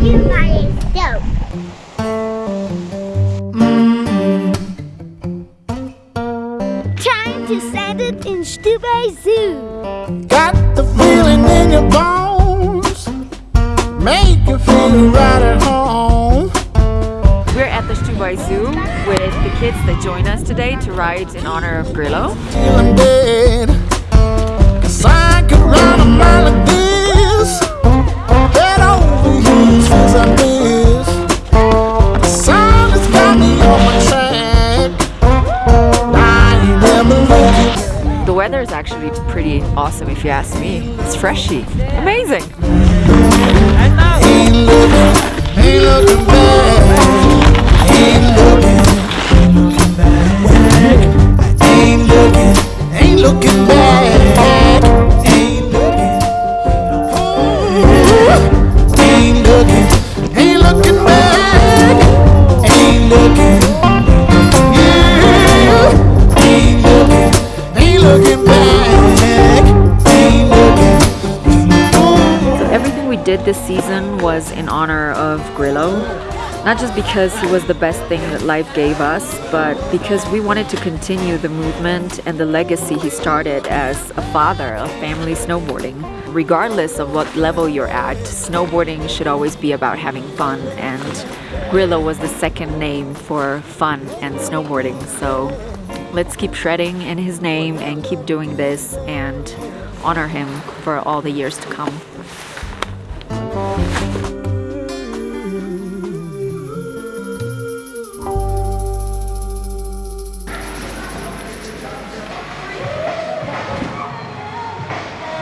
car is dope. Time to send it in Stubai Zoo. Got the feeling in your bones. Make you feel right at home. We're at the Stubai Zoo with the kids that join us today to ride in honor of Grillo. Weather is actually pretty awesome if you ask me. It's freshy. Amazing. Ain't looking, back. Ain't looking looking, back. So everything we did this season was in honor of Grillo. Not just because he was the best thing that life gave us, but because we wanted to continue the movement and the legacy he started as a father of family snowboarding. Regardless of what level you're at, snowboarding should always be about having fun, and Grillo was the second name for fun and snowboarding. So let's keep shredding in his name and keep doing this and honor him for all the years to come.